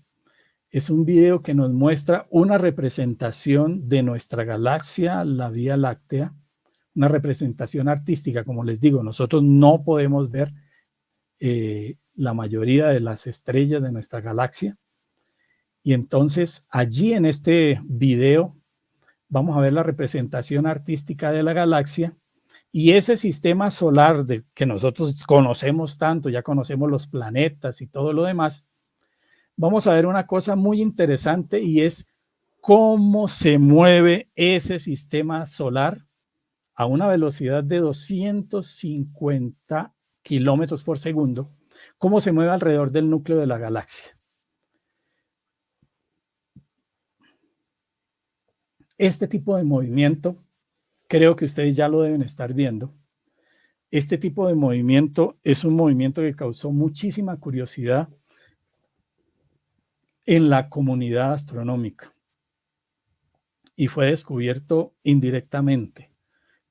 Es un video que nos muestra una representación de nuestra galaxia, la Vía Láctea, una representación artística, como les digo, nosotros no podemos ver eh, la mayoría de las estrellas de nuestra galaxia. Y entonces allí en este video vamos a ver la representación artística de la galaxia y ese sistema solar de, que nosotros conocemos tanto, ya conocemos los planetas y todo lo demás, vamos a ver una cosa muy interesante y es cómo se mueve ese sistema solar a una velocidad de 250 kilómetros por segundo, cómo se mueve alrededor del núcleo de la galaxia. Este tipo de movimiento, creo que ustedes ya lo deben estar viendo. Este tipo de movimiento es un movimiento que causó muchísima curiosidad en la comunidad astronómica y fue descubierto indirectamente.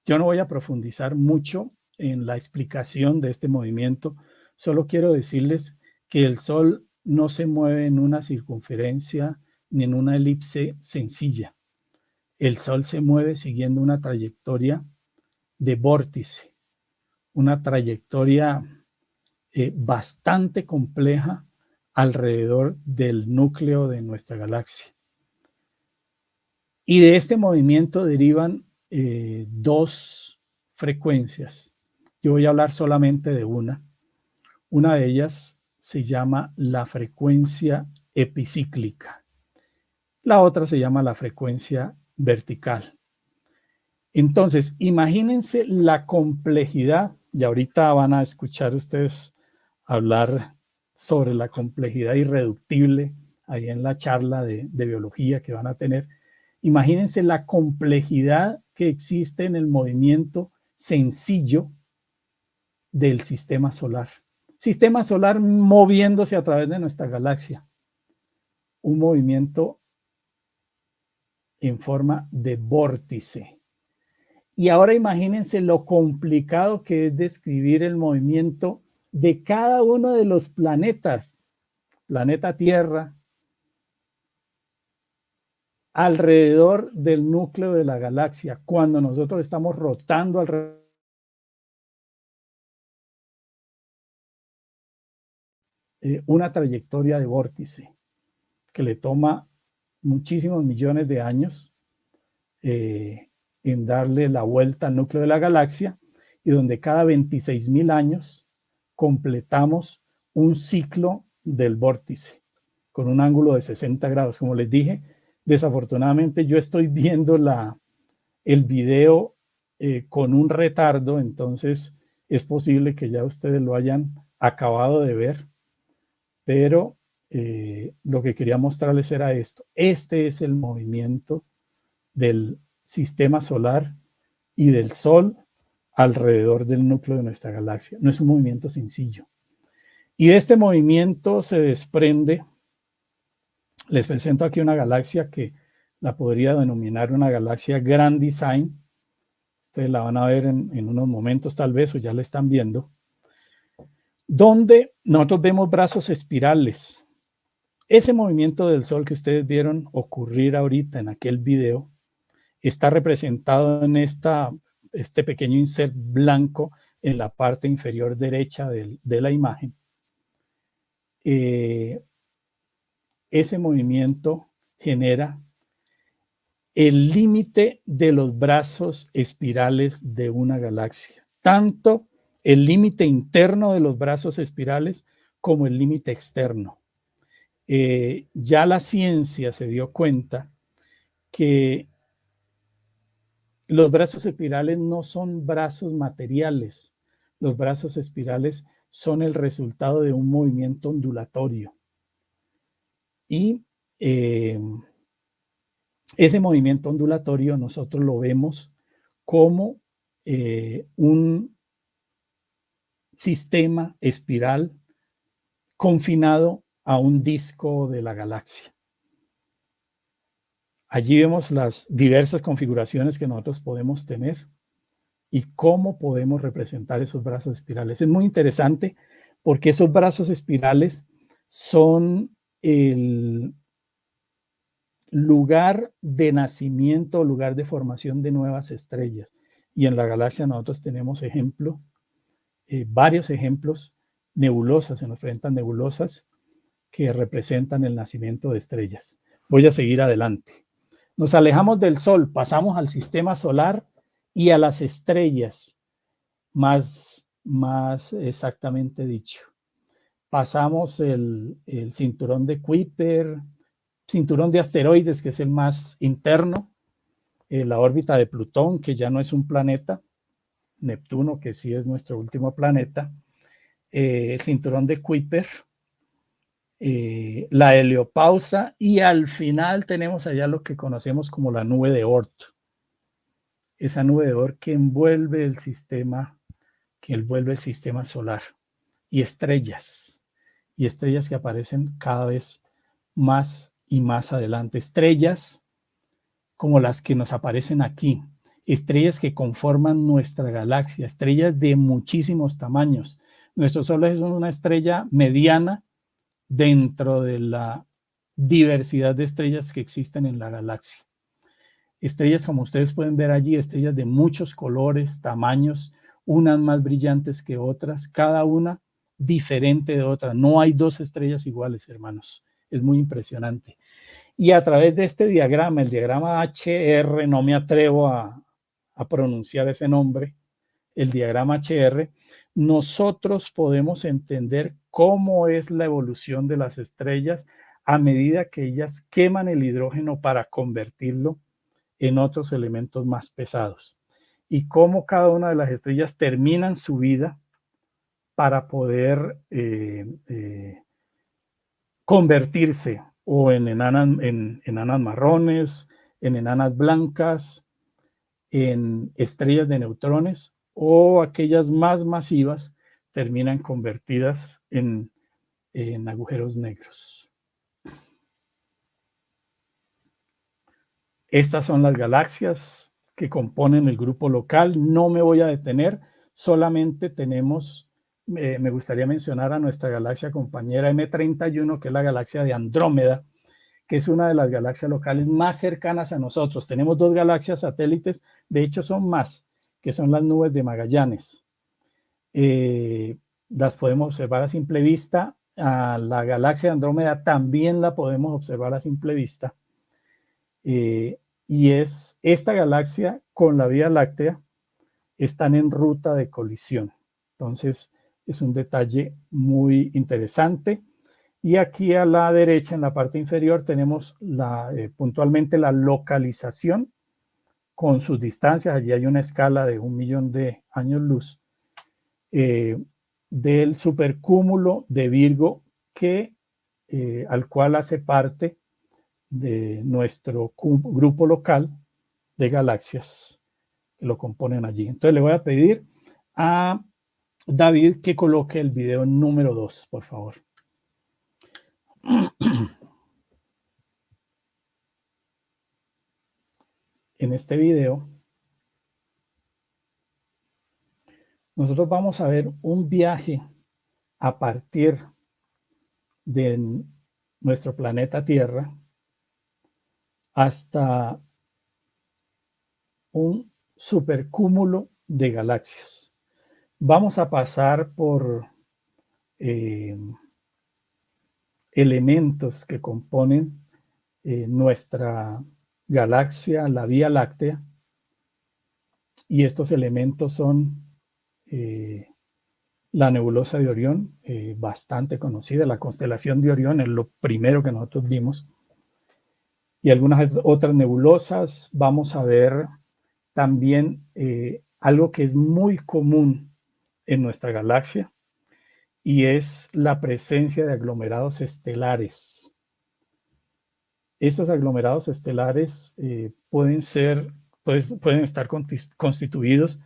Yo no voy a profundizar mucho en la explicación de este movimiento, solo quiero decirles que el Sol no se mueve en una circunferencia ni en una elipse sencilla. El Sol se mueve siguiendo una trayectoria de vórtice, una trayectoria eh, bastante compleja alrededor del núcleo de nuestra galaxia. Y de este movimiento derivan eh, dos frecuencias. Yo voy a hablar solamente de una. Una de ellas se llama la frecuencia epicíclica. La otra se llama la frecuencia vertical. Entonces, imagínense la complejidad, y ahorita van a escuchar ustedes hablar sobre la complejidad irreductible ahí en la charla de, de biología que van a tener. Imagínense la complejidad que existe en el movimiento sencillo del sistema solar. Sistema solar moviéndose a través de nuestra galaxia. Un movimiento en forma de vórtice. Y ahora imagínense lo complicado que es describir el movimiento de cada uno de los planetas, planeta Tierra, alrededor del núcleo de la galaxia, cuando nosotros estamos rotando alrededor eh, una trayectoria de vórtice que le toma muchísimos millones de años eh, en darle la vuelta al núcleo de la galaxia y donde cada 26 mil años completamos un ciclo del vórtice con un ángulo de 60 grados. Como les dije, desafortunadamente yo estoy viendo la, el video eh, con un retardo, entonces es posible que ya ustedes lo hayan acabado de ver, pero eh, lo que quería mostrarles era esto. Este es el movimiento del sistema solar y del Sol alrededor del núcleo de nuestra galaxia. No es un movimiento sencillo. Y de este movimiento se desprende, les presento aquí una galaxia que la podría denominar una galaxia Grand Design. Ustedes la van a ver en, en unos momentos tal vez o ya la están viendo. Donde nosotros vemos brazos espirales ese movimiento del Sol que ustedes vieron ocurrir ahorita en aquel video está representado en esta, este pequeño insert blanco en la parte inferior derecha de, la imagen. Eh, ese movimiento genera el límite de los brazos espirales de una galaxia, tanto el límite interno de los brazos espirales como el límite externo. Eh, ya la ciencia se dio cuenta que los brazos espirales no son brazos materiales. Los brazos espirales son el resultado de un movimiento ondulatorio. Y eh, ese movimiento ondulatorio nosotros lo vemos como eh, un sistema espiral confinado a un disco de la galaxia. Allí vemos las diversas configuraciones que nosotros podemos tener y cómo podemos representar esos brazos espirales. Es muy interesante porque esos brazos espirales son el, lugar de nacimiento, lugar de formación de nuevas estrellas. Y en la galaxia nosotros tenemos ejemplo, eh, varios ejemplos, nebulosas, se nos presentan nebulosas que representan el nacimiento de estrellas. Voy a seguir adelante. Nos alejamos del Sol, pasamos al sistema solar y a las estrellas, más, más exactamente dicho. Pasamos el, el cinturón de Kuiper, cinturón de asteroides, que es el más interno, eh, la órbita de Plutón, que ya no es un planeta, Neptuno, que sí es nuestro último planeta, eh, el cinturón de Kuiper, eh, la heliopausa y al final tenemos allá lo que conocemos como la nube de Oort. Esa nube de Oort que envuelve el sistema, que envuelve el sistema solar y estrellas y estrellas que aparecen cada vez más y más adelante. Estrellas como las que nos aparecen aquí, estrellas que conforman nuestra galaxia, estrellas de muchísimos tamaños. Nuestro Sol es una estrella mediana dentro de la diversidad de estrellas que existen en la galaxia. Estrellas, como ustedes pueden ver allí, estrellas de muchos colores, tamaños, unas más brillantes que otras, cada una diferente de otra. No hay dos estrellas iguales, hermanos. Es muy impresionante. Y a través de este diagrama, el diagrama HR, no me atrevo a, a pronunciar ese nombre, el diagrama HR, nosotros podemos entender cómo es la evolución de las estrellas a medida que ellas queman el hidrógeno para convertirlo en otros elementos más pesados. Y cómo cada una de las estrellas terminan su vida para poder eh, eh, convertirse o en enanas, en enanas marrones, en enanas blancas, en estrellas de neutrones o aquellas más masivas terminan convertidas en, agujeros negros. Estas son las galaxias que componen el grupo local. No me voy a detener, solamente tenemos, eh, me gustaría mencionar a nuestra galaxia compañera M31, que es la galaxia de Andrómeda, que es una de las galaxias locales más cercanas a nosotros. Tenemos dos galaxias satélites, de hecho son más, que son las nubes de Magallanes. Eh, las podemos observar a simple vista. A la galaxia de Andrómeda también la podemos observar a simple vista. Eh, y es esta galaxia con la Vía Láctea están en ruta de colisión. Entonces, es un detalle muy interesante. Y aquí a la derecha, en la parte inferior, tenemos eh, puntualmente la localización con sus distancias. Allí hay una escala de un millón de años luz eh, del supercúmulo de Virgo que, eh, al cual hace parte de nuestro grupo local de galaxias que lo componen allí. Entonces le voy a pedir a David que coloque el video número 2, por favor. En este video nosotros vamos a ver un viaje a partir de nuestro planeta Tierra hasta un supercúmulo de galaxias. Vamos a pasar por eh, elementos que componen eh, nuestra galaxia, la Vía Láctea, y estos elementos son eh, la nebulosa de Orión, eh, bastante conocida, la constelación de Orión es lo primero que nosotros vimos. Y algunas otras nebulosas, vamos a ver también eh, algo que es muy común en nuestra galaxia, y es la presencia de aglomerados estelares. Esos aglomerados estelares pueden ser, pues, pueden estar constituidos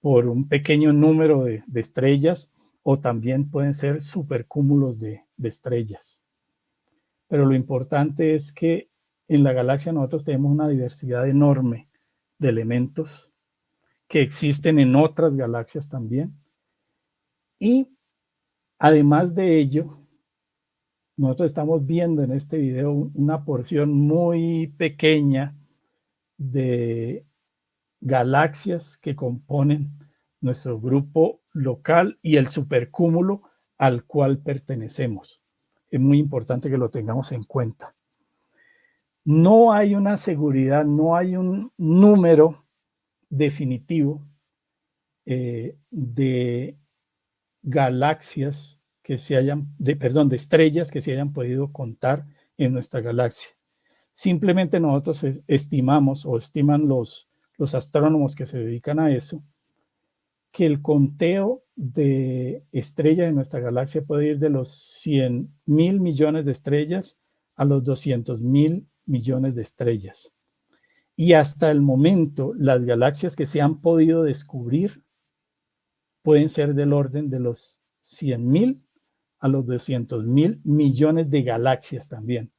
por un pequeño número de, estrellas o también pueden ser supercúmulos de, de estrellas. Pero lo importante es que en la galaxia nosotros tenemos una diversidad enorme de elementos que existen en otras galaxias también. Y además de ello, nosotros estamos viendo en este video una porción muy pequeña de galaxias que componen nuestro grupo local y el supercúmulo al cual pertenecemos. Es muy importante que lo tengamos en cuenta. No hay una seguridad, no hay un número definitivo eh, de galaxias que se hayan, de, perdón, de estrellas que se hayan podido contar en nuestra galaxia. Simplemente nosotros estimamos o estiman los, los astrónomos que se dedican a eso, que el conteo de estrellas de nuestra galaxia puede ir de los 100 mil millones de estrellas a los 200 mil millones de estrellas. Y hasta el momento, las galaxias que se han podido descubrir pueden ser del orden de los 100 mil a los 200 mil millones de galaxias también.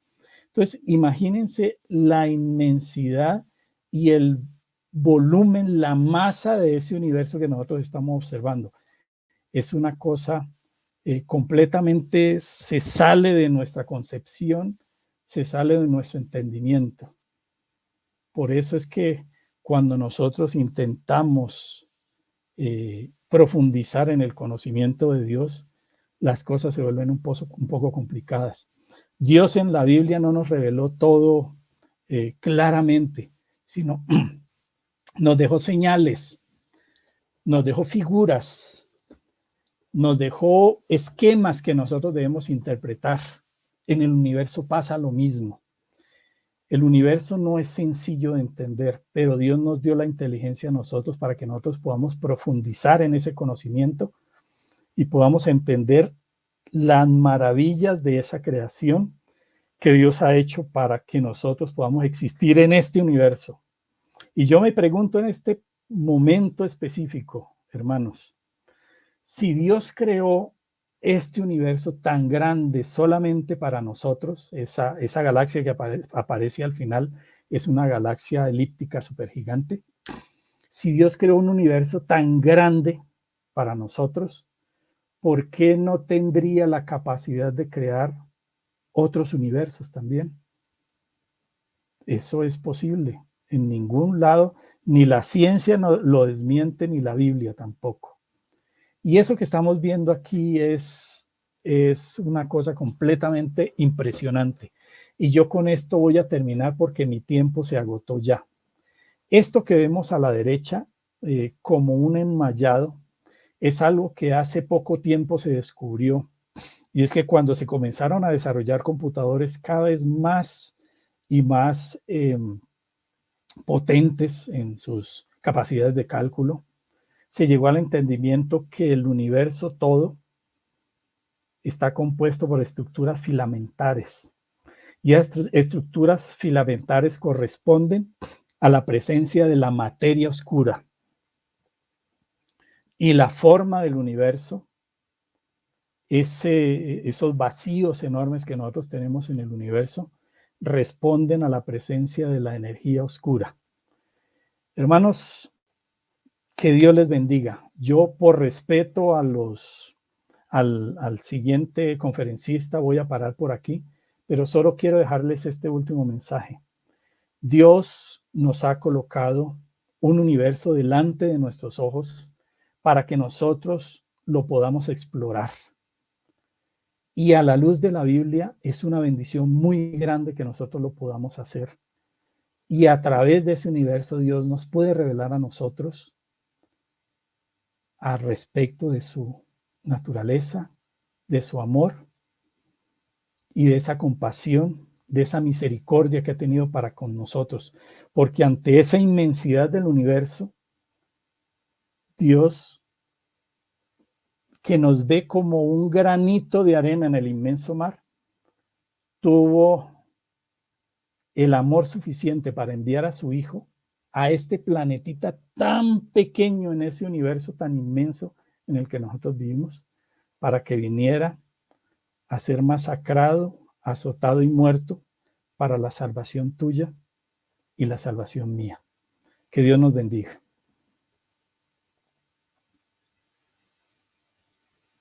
Entonces, imagínense la inmensidad y el volumen, la masa de ese universo que nosotros estamos observando. Es una cosa eh, completamente, se sale de nuestra concepción, se sale de nuestro entendimiento. Por eso es que cuando nosotros intentamos eh, profundizar en el conocimiento de Dios, las cosas se vuelven un, un poco complicadas. Dios en la Biblia no nos reveló todo eh, claramente, sino nos dejó señales, nos dejó figuras, nos dejó esquemas que nosotros debemos interpretar. En el universo pasa lo mismo. El universo no es sencillo de entender, pero Dios nos dio la inteligencia a nosotros para que nosotros podamos profundizar en ese conocimiento y podamos entender las maravillas de esa creación que Dios ha hecho para que nosotros podamos existir en este universo. Y yo me pregunto en este momento específico, hermanos, si Dios creó este universo tan grande solamente para nosotros, esa, esa galaxia que aparece al final es una galaxia elíptica supergigante, si Dios creó un universo tan grande para nosotros, ¿por qué no tendría la capacidad de crear otros universos también? Eso es posible en ningún lado, ni la ciencia lo desmiente, ni la Biblia tampoco. Y eso que estamos viendo aquí es, es una cosa completamente impresionante. Y yo con esto voy a terminar porque mi tiempo se agotó ya. Esto que vemos a la derecha eh, como un enmayado es algo que hace poco tiempo se descubrió. Y es que cuando se comenzaron a desarrollar computadores cada vez más y más em, potentes en sus capacidades de cálculo, se llegó al entendimiento que el universo todo está compuesto por estructuras filamentares. Y estas estructuras filamentares corresponden a la presencia de la materia oscura. Y la forma del universo, ese, esos vacíos enormes que nosotros tenemos en el universo, responden a la presencia de la energía oscura. Hermanos, que Dios les bendiga. Yo por respeto a los, al, al siguiente conferencista voy a parar por aquí, pero solo quiero dejarles este último mensaje. Dios nos ha colocado un universo delante de nuestros ojos para que nosotros lo podamos explorar. Y a la luz de la Biblia es una bendición muy grande que nosotros lo podamos hacer. Y a través de ese universo Dios nos puede revelar a nosotros al respecto de su naturaleza, de su amor y de esa compasión, de esa misericordia que ha tenido para con nosotros. Porque ante esa inmensidad del universo, Dios que nos ve como un granito de arena en el inmenso mar, tuvo el amor suficiente para enviar a su hijo a este planetita tan pequeño en ese universo tan inmenso en el que nosotros vivimos, para que viniera a ser masacrado, azotado y muerto para la salvación tuya y la salvación mía. Que Dios nos bendiga.